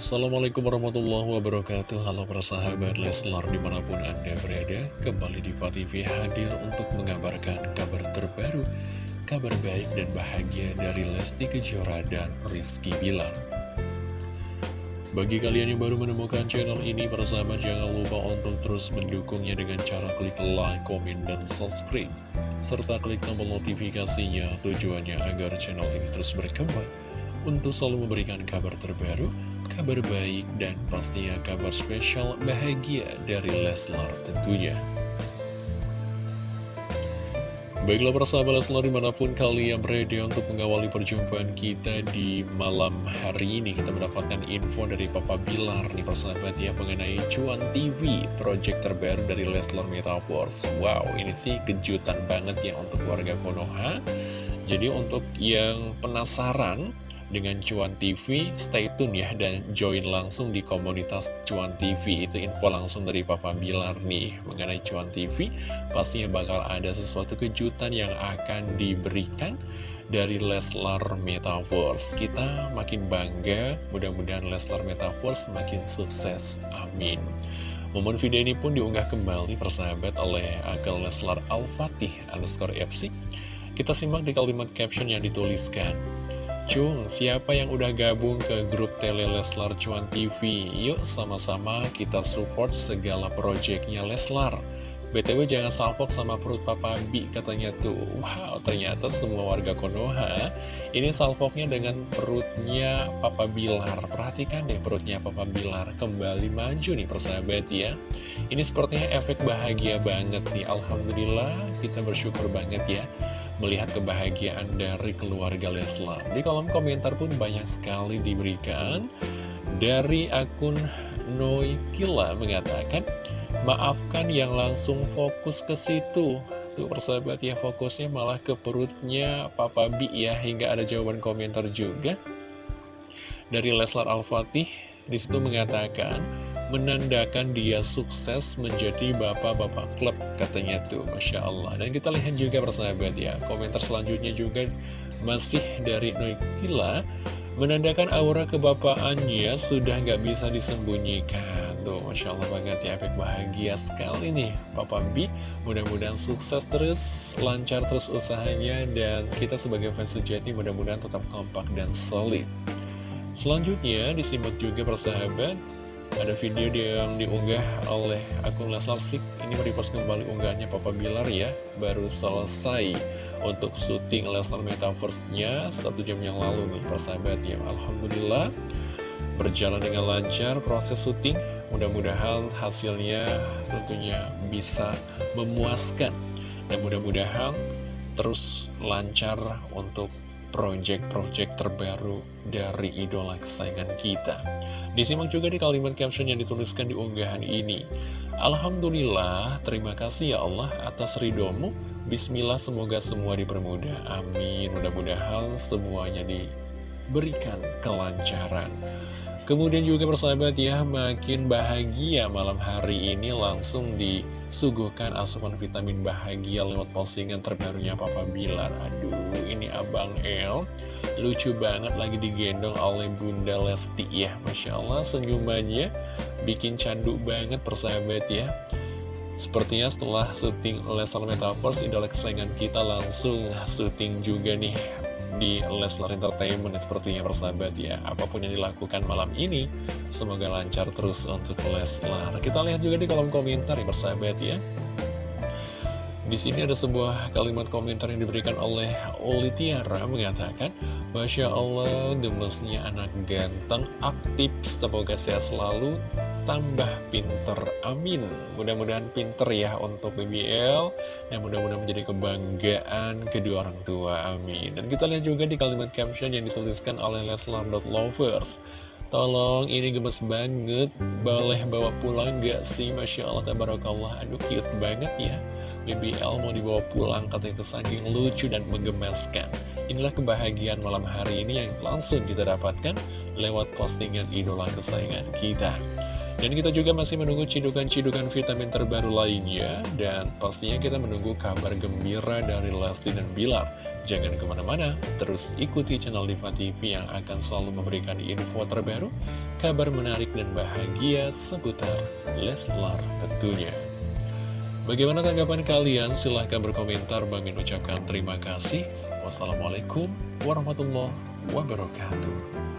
Assalamualaikum warahmatullahi wabarakatuh. Halo para sahabat Leslar di mana pun anda berada Kembali di TV hadir untuk mengabarkan kabar terbaru Kabar baik dan bahagia dari Lesti Kejora dan Rizky Bilar. Bagi kalian yang baru menemukan channel ini Para sahabat jangan lupa untuk terus mendukungnya dengan cara klik like, komen, dan subscribe Serta klik tombol notifikasinya tujuannya agar channel ini terus berkembang untuk selalu memberikan kabar terbaru, kabar baik, dan pastinya kabar spesial bahagia dari Leslar tentunya. Baiklah persahabat Leslar di mana pun kalian berada untuk mengawali perjumpaan kita di malam hari ini Kita mendapatkan info dari Papa Bilar nih persahabat ya mengenai Cuan TV Project terbaru dari Leslar Metaverse Wow ini sih kejutan banget ya untuk warga Konoha Jadi untuk yang penasaran dengan Cuan TV, stay tune ya dan join langsung di komunitas Cuan TV. Itu info langsung dari Papa Bilar nih mengenai Cuan TV. Pastinya bakal ada sesuatu kejutan yang akan diberikan dari Leslar Metaverse. Kita makin bangga, mudah-mudahan Leslar Metaverse makin sukses. Amin. Momen video ini pun diunggah kembali persahabat oleh akun Leslar Al-Fatih underscore FC. Kita simak di kalimat caption yang dituliskan. Cung, siapa yang udah gabung ke grup Tele Leslar Cuan TV? Yuk sama-sama kita support segala proyeknya Leslar. BTW jangan salfok sama perut Papa Bi katanya tuh. Wow ternyata semua warga Konoha Ini salfoknya dengan perutnya Papa Bilar. Perhatikan deh perutnya Papa Bilar. Kembali maju nih persahabat ya. Ini sepertinya efek bahagia banget nih. Alhamdulillah kita bersyukur banget ya melihat kebahagiaan dari keluarga Leslar. Di kolom komentar pun banyak sekali diberikan. Dari akun Noikila mengatakan, maafkan yang langsung fokus ke situ. Tuh persahabat ya fokusnya malah ke perutnya Papa Bi ya, hingga ada jawaban komentar juga. Dari Leslar Al-Fatih, di situ mengatakan, menandakan dia sukses menjadi bapak-bapak klub katanya tuh. Masya Allah. Dan kita lihat juga persahabat ya komentar selanjutnya juga masih dari Noikila. Menandakan aura kebapaannya sudah nggak bisa disembunyikan. Tuh Masya Allah banget ya efek bahagia sekali nih. Papa B mudah-mudahan sukses terus lancar terus usahanya dan kita sebagai fans sejati mudah-mudahan tetap kompak dan solid. Selanjutnya disimak juga persahabat ada video yang diunggah oleh akun Leslar Sik. Ini merepost kembali unggahannya Papa Bilar ya. Baru selesai untuk syuting Leslar Metaverse-nya Satu jam yang lalu nih persahabat ya. Alhamdulillah Berjalan dengan lancar proses syuting. Mudah-mudahan hasilnya tentunya bisa memuaskan. Dan mudah-mudahan terus lancar untuk project-project terbaru dari idola kesayangan kita. Disimak juga di kalimat caption yang dituliskan di unggahan ini. Alhamdulillah, terima kasih ya Allah atas ridomu. Bismillah, semoga semua dipermudah. Amin. Mudah-mudahan semuanya diberikan kelancaran. Kemudian juga persahabat ya, makin bahagia malam hari ini langsung disuguhkan asupan vitamin bahagia lewat postingan terbarunya Papa Bilar. Aduh, ini Abang El, lucu banget lagi digendong oleh Bunda Lesti ya. Masya Allah senyumannya bikin candu banget persahabat ya. Sepertinya setelah syuting Leslar Metaverse, idola kesayangan kita langsung syuting juga nih di Leslar Entertainment sepertinya persahabat ya apa pun yang dilakukan malam ini semoga lancar terus untuk Leslar. Kita lihat juga di kolom komentar ya persahabat ya. Di sini ada sebuah kalimat komentar yang diberikan oleh Oli Tiara mengatakan Masya Allah gemesnya anak ganteng aktif semoga sehat selalu tambah pinter. Amin. Mudah-mudahan pinter ya untuk BBL dan mudah-mudahan menjadi kebanggaan kedua orang tua. Amin. Dan kita lihat juga di kalimat caption yang dituliskan oleh Leslar.lovers Tolong ini gemes banget. Boleh bawa pulang gak sih? Masya Allah Tabarakallah. Aduh cute banget ya. BBL mau dibawa pulang katanya itu lucu dan menggemaskan Inilah kebahagiaan malam hari ini yang langsung kita dapatkan lewat postingan idola kesayangan kita Dan kita juga masih menunggu cidukan-cidukan vitamin terbaru lainnya Dan pastinya kita menunggu kabar gembira dari Lesti dan Bilar Jangan ke mana-mana, terus ikuti channel Diva TV yang akan selalu memberikan info terbaru Kabar menarik dan bahagia seputar Leslar tentunya Bagaimana tanggapan kalian? Silahkan berkomentar. Bang ucapkan terima kasih. Wassalamualaikum warahmatullahi wabarakatuh.